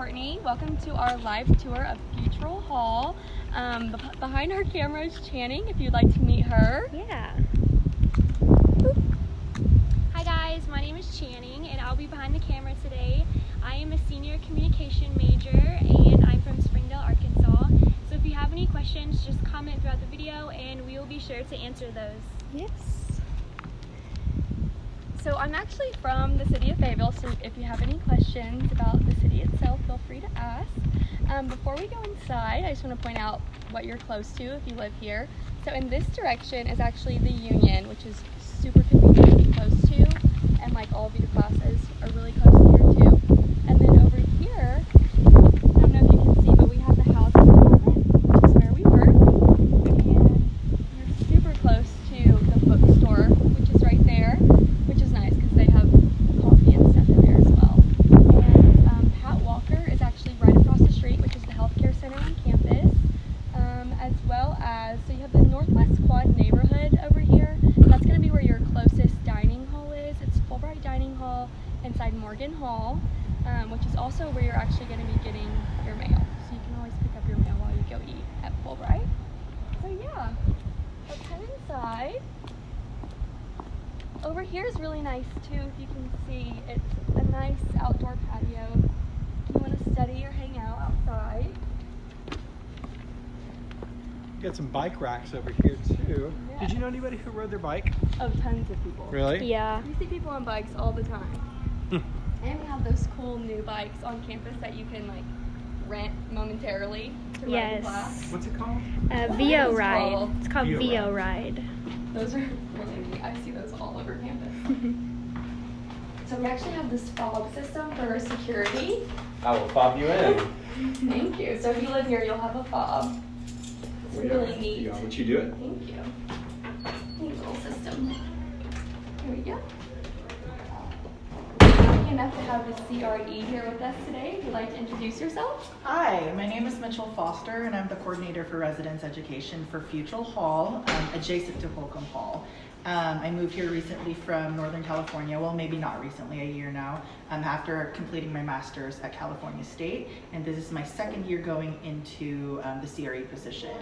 Courtney. Welcome to our live tour of Futrall Hall. Um, beh- behind our camera is Channing, if you'd like to meet her. Yeah. Hi guys, my name is Channing and I'll be behind the camera today. I am a senior communication major and I'm from Springdale, Arkansas. So if you have any questions, just comment throughout the video and we will be sure to answer those. Yes. So I'm actually from the city of Fayetteville, so if you have any questions about the city itself, feel free to ask. Um, before we go inside, I just want to point out what you're close to if you live here. So in this direction is actually the Union, which is super convenient to be close to, and like all of your classes are really close here too. And then over here, I don't know if you can see, but we have the housing department, which is where we work. And you're super close to the bookstore, which is right there, which is nice because they have coffee and stuff in there as well. And um, Pat Walker is actually right across the street, which is the healthcare center on campus, um, as well as so you have the Northwest Quad neighborhood over here. That's going to be where your closest dining hall is. It's Fulbright Dining Hall inside Morgan Hall, um, which is also where you're actually going to be getting your mail. So you can always pick up your mail while you go eat at Fulbright. So yeah, let's head inside. Over here is really nice too, if you can see. It's a nice outdoor patio. If you want to study or hang out outside. You Got some bike racks over here too. Yeah. Did you know anybody who rode their bike? Oh, tons of people. Really? Yeah. You see people on bikes all the time. Hmm. and we have those cool new bikes on campus that you can like rent momentarily to ride in Yes. class. What's it called? Uh, What Veo Ride. called? It's called Veo Veo Ride. Those are really neat. I see those all over campus. So we actually have this fob system for security. I will fob you in. Thank you. So if you live here, you'll have a fob. It's really neat. You want you do it? Thank you. Neat little system. Here we go. Lucky enough to have the CRE here with us today. If you'd like to introduce yourself. Hi, my name is Mitchell Foster, and I'm the coordinator for residence education for Futrall Hall, um, adjacent to Holcomb Hall. Um, I moved here recently from Northern California, well, maybe not recently, a year now, um, after completing my master's at California State. And this is my second year going into um, the CRE position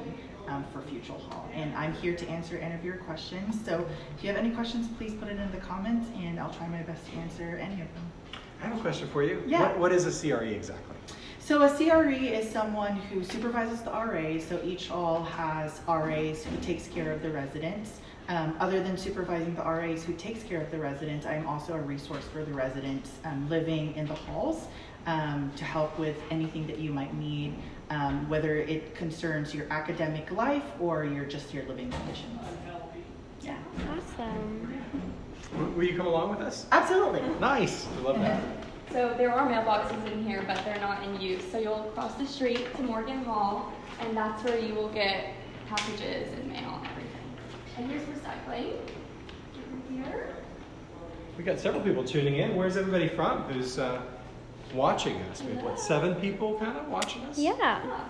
um, for Futrall Hall. And I'm here to answer any of your questions. So if you have any questions, please put it in the comments, and I'll try my best to answer any of them. I have a question for you. Yeah. What, what is a CRE exactly? So a CRE is someone who supervises the RAs. So each hall has RAs who takes care of the residents. Um, other than supervising the RAs who takes care of the residents, I'm also a resource for the residents um, living in the halls um, to help with anything that you might need, um, whether it concerns your academic life or your just your living conditions. Yeah, Awesome. Will you come along with us? absolutely. Nice. I love that. So there are mailboxes in here, but they're not in use. So you'll cross the street to Morgan Hall, and that's where you will get packages and mail and here's recycling. Over here. We got several people tuning in. Where's everybody from? Who's uh, watching us? We have what seven people kind of watching us? Yeah. Yeah.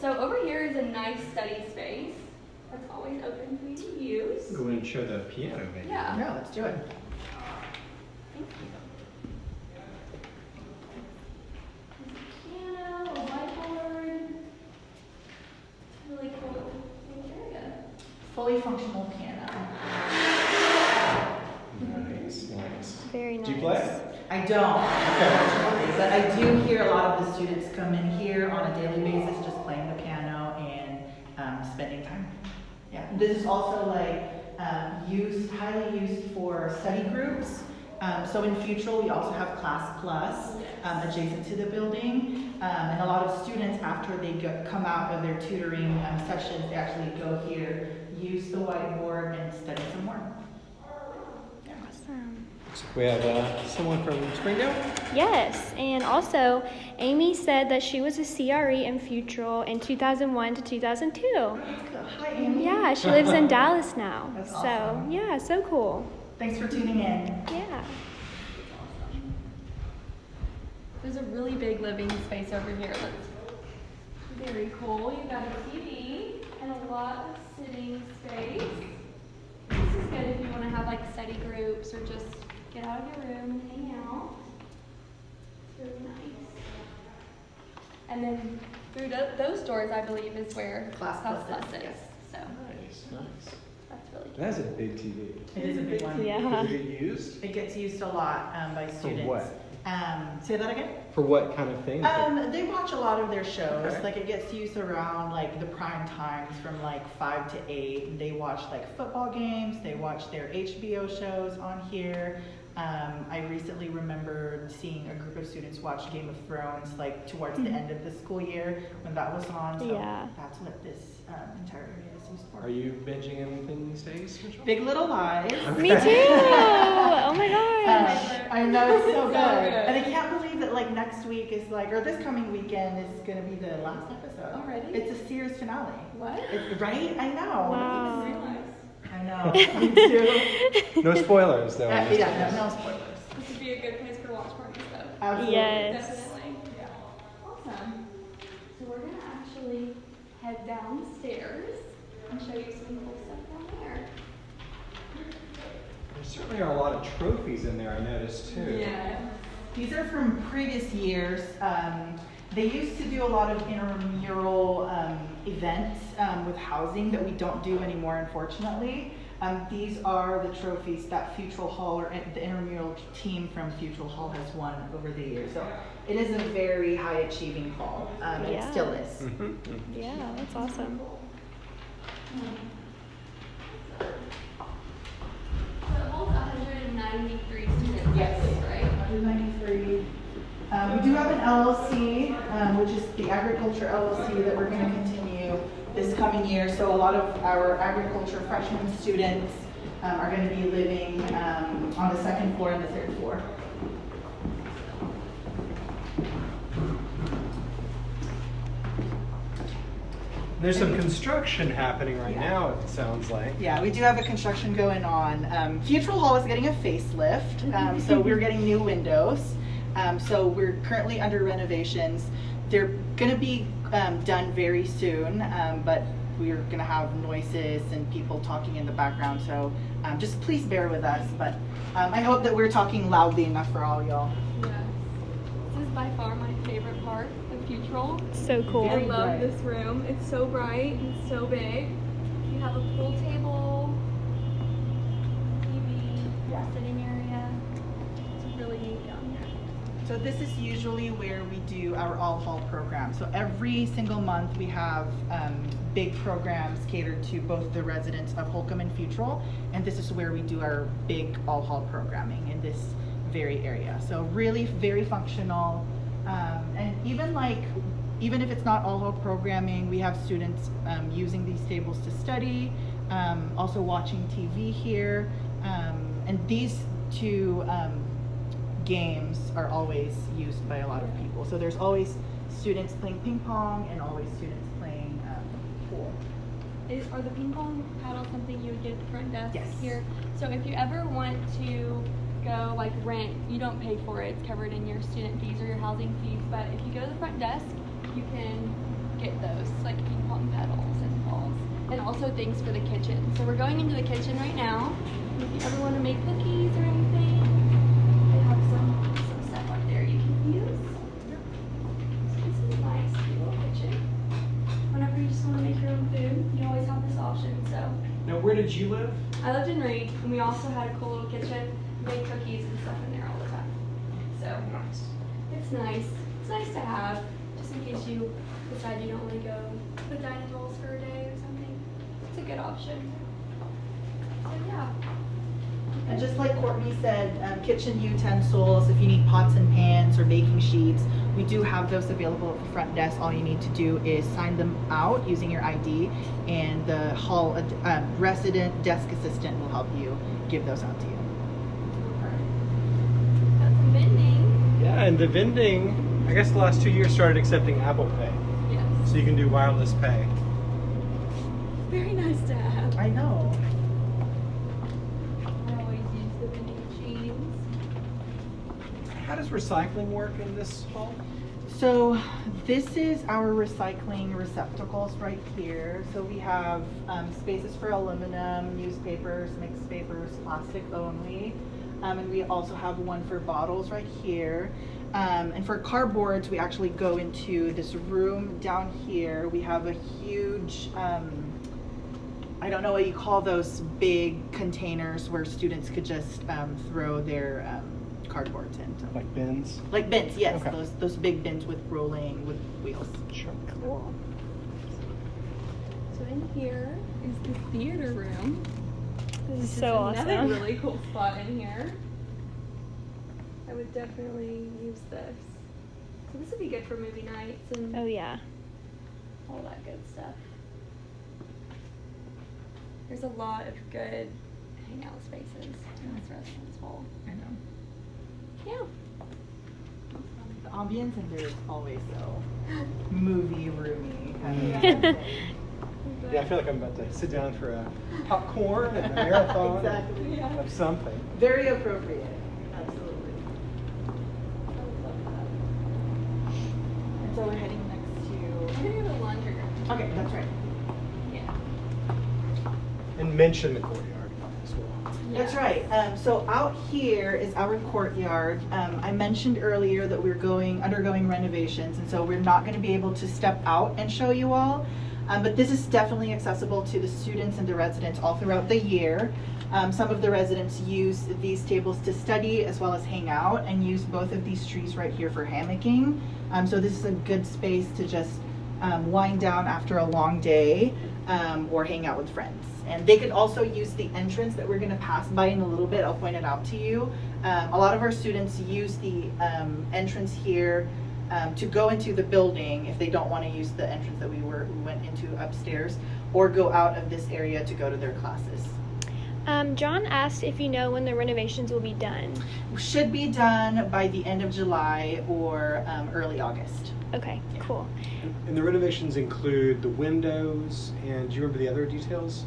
So over here is a nice study space that's always open for you to use. Go in and show the piano, maybe. Yeah. Yeah, let's do it. Thank you. There's a piano, a whiteboard. It's really cool little area. Fully functional piano. Nice, nice. Very nice. Do you play? I don't, unfortunately, but I do hear a lot of the students come in here on a daily basis, just playing the piano and um, spending time. Yeah, this is also like um, used, highly used for study groups. Um, so in Futrall, we also have Class Plus um, adjacent to the building, um, and a lot of students after they go, come out of their tutoring um, sessions, they actually go here, use the whiteboard, and study some more. Awesome. Looks like we have uh, someone from Springdale. Yes, and also Amy said that she was a CRE in Futrall in 2001 to 2002. Hi, Amy. Yeah, she lives in Dallas now. That's so, awesome. yeah, so cool. Thanks for tuning in. Yeah. There's a really big living space over here that's very cool. You've got a TV and a lot of sitting space. This is good if you want to have like study groups or just get out of your room and hang out. It's really nice. and then through tho- those doors, I believe, is where Class class Plus plus is, is. yes. So Nice, nice. that's really cool. That's a big TV. It is a big one. Yeah. Does it get used? It gets used a lot um, by students. For what? Um, say that again? For what kind of things? Um, they watch a lot of their shows. Okay. Like it gets used around like the prime times from like five to eight. They watch like football games. They watch their HBO shows on here. Um, I recently remembered seeing a group of students watch Game of Thrones like towards the end of the school year when that was on. So Yeah. that's what this um, entire area is used for. Are you binging anything these days, Mitchell? Big Little Lies. Me too. Oh my Uh, gosh. I know it's so So good. good. and I can't believe that like next week is like, or this coming weekend is gonna be the last episode. Already? It's a series finale. What? It's, right? I know. Wow. I know. Me too. No spoilers, though. Uh, this yeah, no, no spoilers. This would be a good place for watch parties, though. Absolutely. Yes. Definitely. Awesome. So we're gonna actually head downstairs and show you some cool stuff down there. There certainly are a lot of trophies in there, I noticed, too. Yeah. These are from previous years. Um, they used to do a lot of intramural um, events um, with housing that we don't do anymore, unfortunately. Um, these are the trophies that Futrall Hall or the intramural team from Futrall Hall has won over the years. So it is a very high achieving hall, um, and it still is. Mhm. Yeah, that's awesome. So it holds 193 students, Yes. right? 193. Um, we do have an LLC, um, which is the agriculture LLC that we're going to continue this coming year. So a lot of our agriculture freshman students um, are going to be living um, on the second floor and the third floor. There's some construction happening right Yeah. now, it sounds like. Yeah, we do have a construction going on. Um, Futrall Hall is getting a facelift, um, so we're getting new windows. Um, so we're currently under renovations. They're going to be um, done very soon, um, but we're going to have noises and people talking in the background. So um, just please bear with us. But um, I hope that we're talking loudly enough for all y'all. Yes. This is by far my favorite part of Futrall. So cool. I love bright. this room. It's so bright and so big. You have a pool table, TV, Yeah. sitting area. It's really neat down here. So this is usually where we do our all hall program. So every single month we have um, big programs catered to both the residents of Holcomb and Futrall, and this is where we do our big all hall programming in this very area. So really very functional, um, and even like even if it's not all hall programming, we have students um, using these tables to study, um, also watching TV here, um, and these two. Um, games are always used by a lot of people. So there's always students playing ping pong and always students playing um, pool. Is, are the ping pong paddles something you would get at the front desk Yes. here? So if you ever want to go like rent, you don't pay for it. It's covered in your student fees or your housing fees. But if you go to the front desk, you can get those like ping pong paddles and balls, and also things for the kitchen. So we're going into the kitchen right now. If you ever want to make cookies or anything, they have some some stuff up there you can use. So this is nice, little kitchen. Whenever you just want to make your own food, you always have this option. So Now, where did you live? I lived in Reed, and we also had a cool little kitchen, made cookies and stuff in there all the time. So Nice. it's nice. It's nice to have, just in case you decide you don't want to go to the dining halls for a day or something. It's a good option. So yeah. And just like Courtney said, um, kitchen utensils, if you need pots and pans or baking sheets, we do have those available at the front desk. All you need to do is sign them out using your ID, and the hall ad- um, resident desk assistant will help you give those out to you. Got some vending. Yeah, and the vending, I guess the last two years started accepting Apple Pay. Yes. So you can do wireless pay. Very nice to have. I know. I always use the vending machines. How does recycling work in this hall? So this is our recycling receptacles right here. So we have um, spaces for aluminum, newspapers, mixed papers, plastic only. Um, and we also have one for bottles right here. Um, and for cardboards, we actually go into this room down here. We have a huge, um, I don't know what you call those big containers where students could just um, throw their um, cardboards into. Like bins? Like bins, yes, Okay. those those big bins with rolling with wheels. Sure. Cool. So in here is the theater room. This is so another awesome. really cool spot in here. I would definitely use this. So this would be good for movie nights and Oh yeah. all that good stuff. There's a lot of good hangout spaces in this restaurant's full. I know. Yeah. The ambience in there is always so movie roomy. Kind of Yeah. Yeah, I feel like I'm about to sit down for a popcorn and a marathon Exactly. Yeah. of something. Very appropriate. Absolutely. And so we're heading next I'm gonna go to the laundry Okay, that's right. Yeah. And mention the courtyard as well. That's right. Um, so out here is our courtyard. Um, I mentioned earlier that we're going undergoing renovations, and so we're not going to be able to step out and show you all. Um, but this is definitely accessible to the students and the residents all throughout the year. Um, some of the residents use these tables to study as well as hang out, and use both of these trees right here for hammocking. Um, so this is a good space to just um, wind down after a long day um, or hang out with friends. And they could also use the entrance that we're going to pass by in a little bit. I'll point it out to you. Um, a lot of our students use the entrance here um, to go into the building if they don't want to use the entrance that we were we went into upstairs, or go out of this area to go to their classes. Um, John asked if you know when the renovations will be done. Should be done by the end of July or um, early August. Okay, cool. And the renovations include the windows, and do you remember the other details?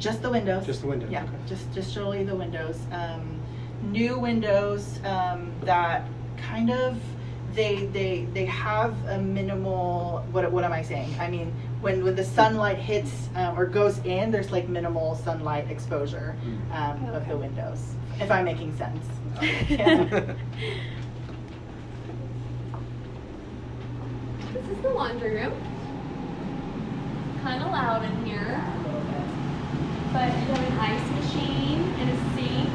Just the windows. Just the windows, Yeah, okay. just just solely the windows. Um, new windows um, that kind of they they they have a minimal. What what am I saying? I mean, when when the sunlight hits um, or goes in, there's like minimal sunlight exposure um, of the windows. If I'm making sense. Yeah. This is the laundry room. Kind of loud in here, but you have an ice machine and a sink,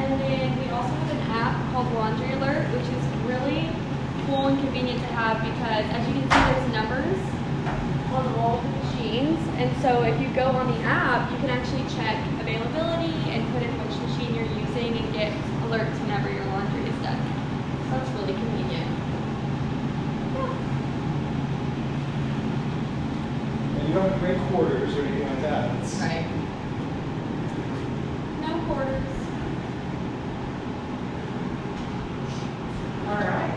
and then we also have an app called Laundry Alert, which is really cool and convenient to have because, as you can see, there's numbers on all the machines, and so if you go on the app, you can actually check availability and put in which machine you're using and get alerts whenever your laundry is done. So that's really convenient. Yeah. And you don't have great quarters or anything like that. It's- right. No quarters. All right.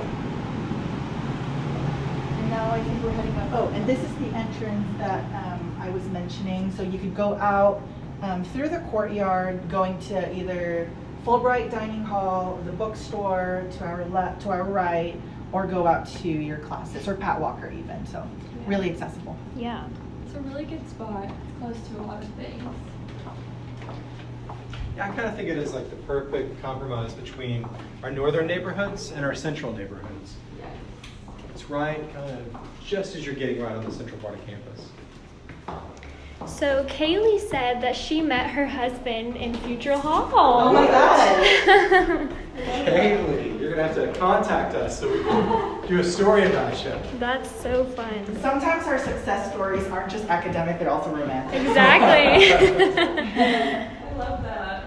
And now I think we're heading up. Oh, and this is the entrance that um, I was mentioning. So you could go out um, through the courtyard, going to either Fulbright Dining Hall, the bookstore to our left, to our right, or go out to your classes, or Pat Walker even. So really accessible. Yeah. It's a really good spot. It's close to a lot of things. Yeah, I kind of think it is like the perfect compromise between our northern neighborhoods and our central neighborhoods. It's right, kind of just as you're getting right on the central part of campus. So Kaylee said that she met her husband in Futrall Hall. Oh my God. Kaylee, you're gonna have to contact us so we can do a story about you. That's so fun. Sometimes our success stories aren't just academic; they're also romantic. Exactly. I love that.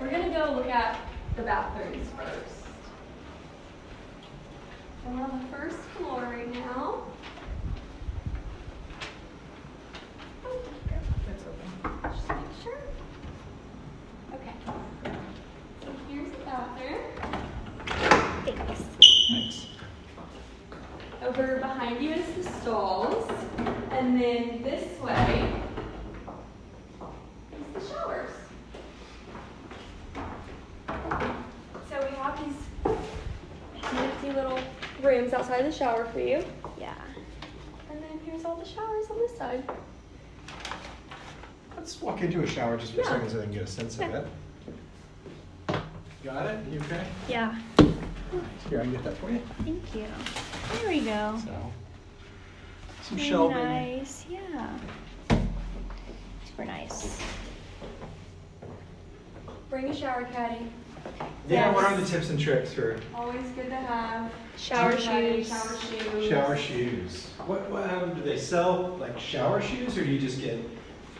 We're gonna go look at the bathrooms first. And we're on the first floor right now. Oh, That's open. Just make sure. Okay. So here's the bathroom. Thanks. Thanks. Over behind you the stalls, and then this way is the showers. So we have these nifty little rooms outside the shower for you, Yeah. and then here's all the showers on this side. Let's walk into a shower just for a second so they can get a sense of it. Got it? You okay? Yeah. Here, I can get that for you. Thank you. There we go. So, some Very shelving. Nice. Yeah. Super nice. Bring a shower caddy. Yeah, what are the tips and tricks for Always good to have. Shower Caddy, shoes. Shower shoes. shower shoes? What, what, um, do they sell like shower shoes or do you just get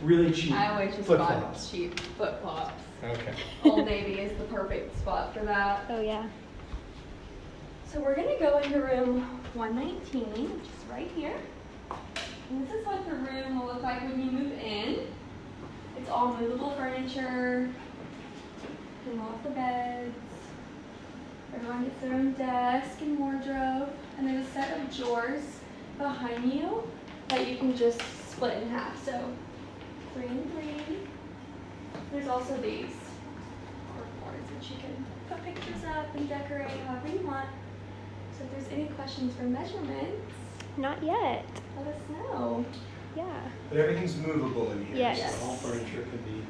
really cheap I always just flip buy flops? cheap flip flops. Okay. Old Navy is the perfect spot for that. Oh yeah. So we're gonna go into room 119, which is right here. This is what the room will look like when you move in. It's all movable furniture. You can the beds. Everyone gets their own desk and wardrobe. And there's a set of drawers behind you that you can just split in half. So three and three. There's also these boards that you can put pictures up and decorate however you want. So if there's any questions for measurements, Not yet. let us know. Yeah. But everything's movable in here. Yes. So all furniture can be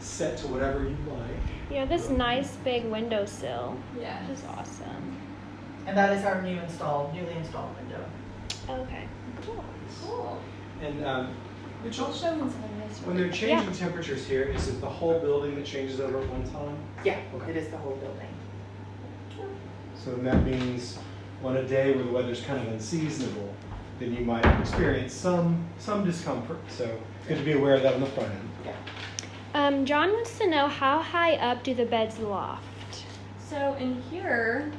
set to whatever you like. You know this nice big windowsill, Yeah. which is awesome. And that is our new installed, newly installed window. Okay. Cool. Cool. And um, Mitchell, I'll show them some of this. when they're changing temperatures here, is it the whole building that changes over at one time? Yeah, Okay. it is the whole building. So that means on a day where the weather's kind of unseasonable, then you might experience some some discomfort. So good to be aware of that on the front end. Yeah. Um, John wants to know how high up do the beds loft? So in here,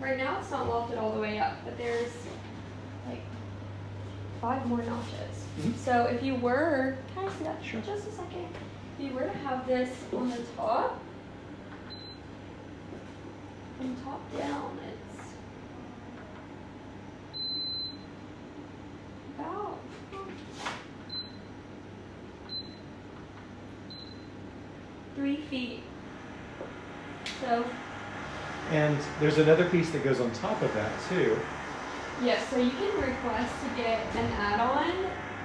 right now it's not lofted all the way up, but there's like five more notches. Mhm. So if you were, can I see that Sure. just a second? If you were to have this on the top, from top down, it's about three feet. So And there's another piece that goes on top of that too. Yes, so you can request to get an add-on,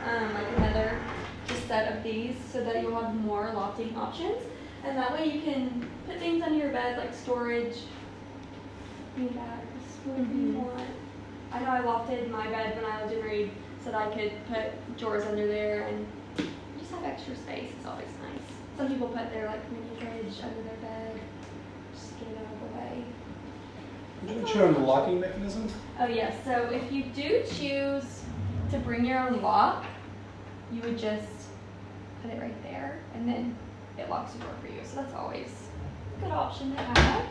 um, like another just set of these, so that you'll have more lofting options. And that way you can put things under your bed, like storage, bean bags, whatever you Mhm. want. I know I lofted my bed when I lived in Reed, so that I could put drawers under there and just have extra space. It's always nice. Some people put their like mini fridge under their bed, just get it out of the way. Did you show the locking mechanism? Oh yes, so if you do choose to bring your own lock, you would just put it right there and then it locks the door for you. So that's always a good option to have.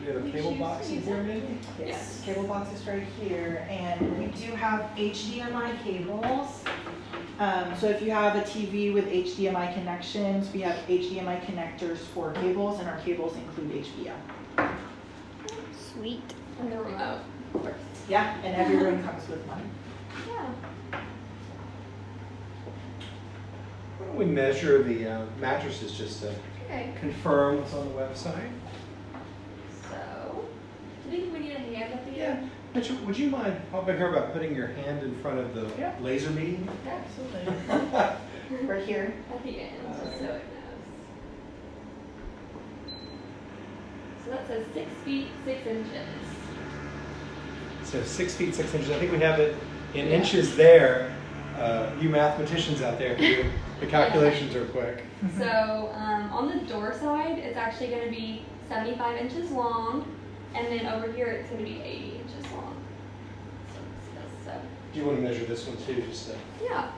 Do you have a cable box in use here maybe? Yes. Yes, cable box is right here, and we do have HDMI cables. Um, so if you have a TV with HDMI connections, we have HDMI connectors for cables, and our cables include HBO. Sweet. And the remote, of course. Yeah, and every room comes with one. Yeah. Why don't we measure the uh, mattresses just to Okay. confirm what's on the website? So, do you think we need a hand at the Yeah. end? Mitchell, would you mind helping her about putting your hand in front of the Yeah. laser beam? Absolutely. Right here. At the end, just so it knows. So that says six feet, six inches. So six feet, six inches. I think we have it in Yeah. inches there. Uh, you mathematicians out there, can the calculations are quick. So um, on the door side, it's actually going to be 75 inches long, and then over here it's going to be 80 inches long. So, so, so Do you want to measure this one too, just to? yeah.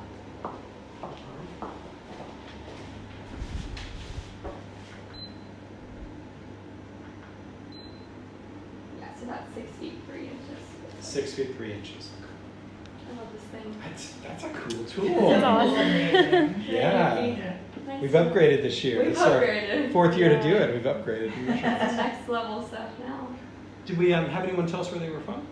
Yeah, so that's six feet three inches. Six feet, three inches. I love this thing. That's, that's a cool That's tool. awesome. amazing. Yeah. Nice. We've upgraded this year. We've It's our upgraded. Fourth year to do it, we've upgraded. It's next level stuff now. Did we um, have anyone tell us where they were from?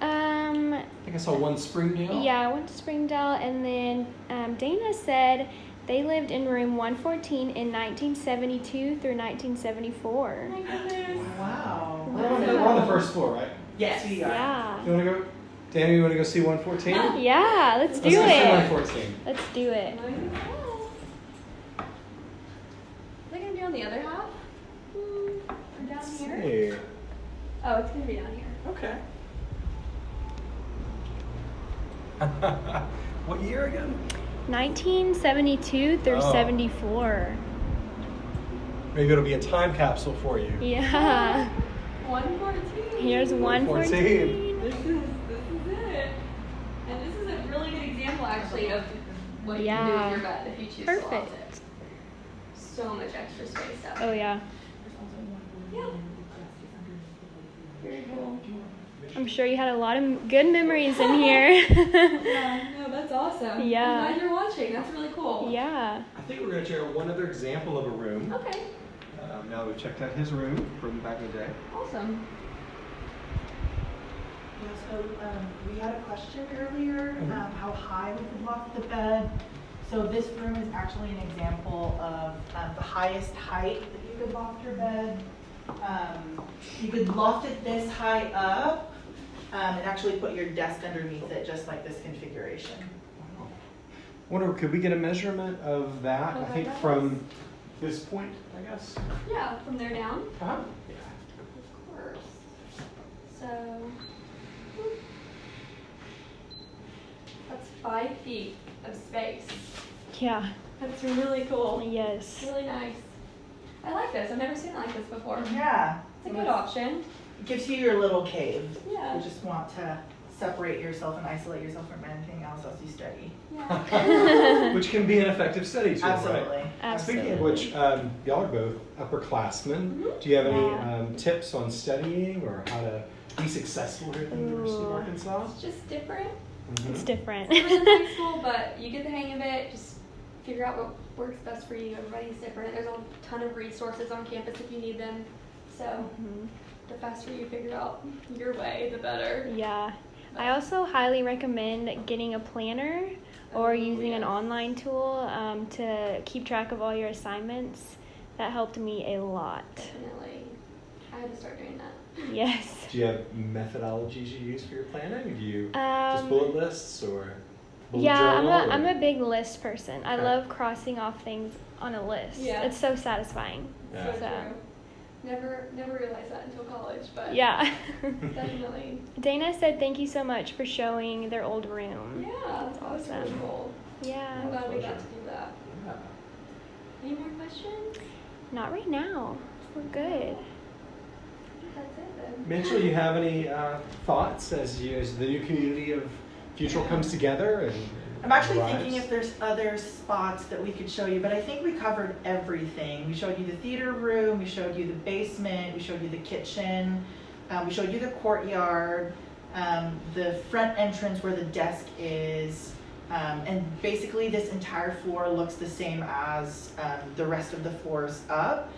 Um, I think I saw one Springdale. yeah, I went to Springdale, and then um, Dana said they lived in room 114 in 1972 through 1974. Oh my goodness. Wow. We're on, the, we're on the first floor, right? Yes, we are. Yeah. You want to go? Danny, you want to go see 114? Yeah, let's do Let's go see it. 114. Let's do it. Might as. They're gonna be on the other half? Hmm, or down Let's here? See. Oh, it's gonna be down here. Okay. what year again? 1972 through Oh. 74. Maybe it'll be a time capsule for you. Yeah. 114. Here's 114. This is this is it. And this is a really good example actually of what you can do Yeah. with your bed if you choose to loft Perfect. it. So much extra space up. Oh yeah. Yeah. Very cool. I'm sure you had a lot of good memories in here. Yeah, no, that's awesome. Yeah. I'm glad you're watching. That's really cool. yeah. I think we're going to share one other example of a room. Okay. Um, now that we've checked out his room from back in the day. Awesome. Yeah, so um, we had a question earlier, Mhm. um, how high we could loft the bed. So this room is actually an example of um, the highest height that you could loft your bed. Um, you could loft it this high up um, and actually put your desk underneath it, just like this configuration. Wonder, could we get a measurement of that? I think that from this point, I guess. Yeah, from there down. Uh-huh. Of course. So that's five feet of space. Yeah. That's really cool. Yes. Really nice. I like this. I've never seen it like this before. Yeah. It's a good option. It gives you your little cave. Yeah. You just want to separate yourself and isolate yourself from anything else as you study. Yeah. Which can be an effective study tool, Absolutely. right? Speaking of which, um, y'all are both upperclassmen. Mhm. Do you have any Yeah. um, tips on studying or how to be successful here at the University of Arkansas? it's just different. It's Mhm. different. Different than high school, but you get the hang of it. Just figure out what works best for you. Everybody's different. There's a ton of resources on campus if you need them. So Mhm. the faster you figure out your way, the better. Yeah. I also highly recommend getting a planner or Oh, using an online tool um, to keep track of all your assignments. That helped me a lot. Definitely. I had to start doing that. Yes. Do you have methodologies you use for your planning? Do you just Um, bullet lists or bullet yeah, I'm journal? a, or- I'm a big list person. I Okay. love crossing off things on a list. Yeah. It's so satisfying. Yeah. So So- true. Never, never realized that until college, but Yeah. definitely. Dana said thank you so much for showing their old room. Yeah, that was really Awesome. Yeah. I'm glad we got to do that. Yeah. Any more questions? Not right now. We're good. I think that's it then. Mitchell, you have any uh, thoughts as you as the new community of Futrall comes together and I'm actually arrives? thinking if there's other spots that we could show you, but I think we covered everything. We showed you the theater room, we showed you the basement, we showed you the kitchen, um, we showed you the courtyard, um, the front entrance where the desk is, um, and basically this entire floor looks the same as um, the rest of the floors up.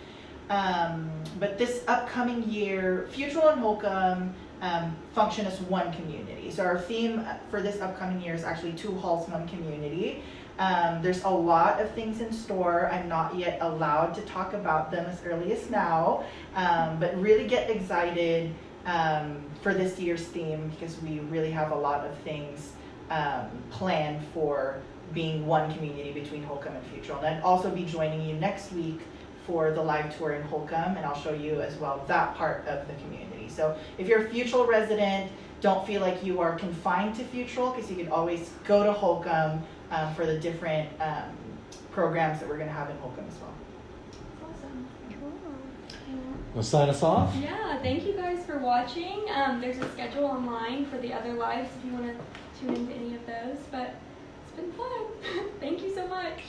Um, but this upcoming year, Futrall and Holcomb um, function as one community. So our theme for this upcoming year is actually two halls, one community. Um, there's a lot of things in store. I'm not yet allowed to talk about them as early as now, um, but really get excited um, for this year's theme because we really have a lot of things um, planned for being one community between Holcomb and Futrall. And I'd also be joining you next week for the live tour in Holcomb, and I'll show you as well that part of the community. So if you're a Futrall resident, don't feel like you are confined to Futrall because you can always go to Holcomb um, for the different um, programs that we're going to have in Holcomb as well. Awesome. Cool. We'll sign us off. Yeah, thank you guys for watching. Um, there's a schedule online for the other lives if you want to tune into any of those. But it's been fun. thank you so much.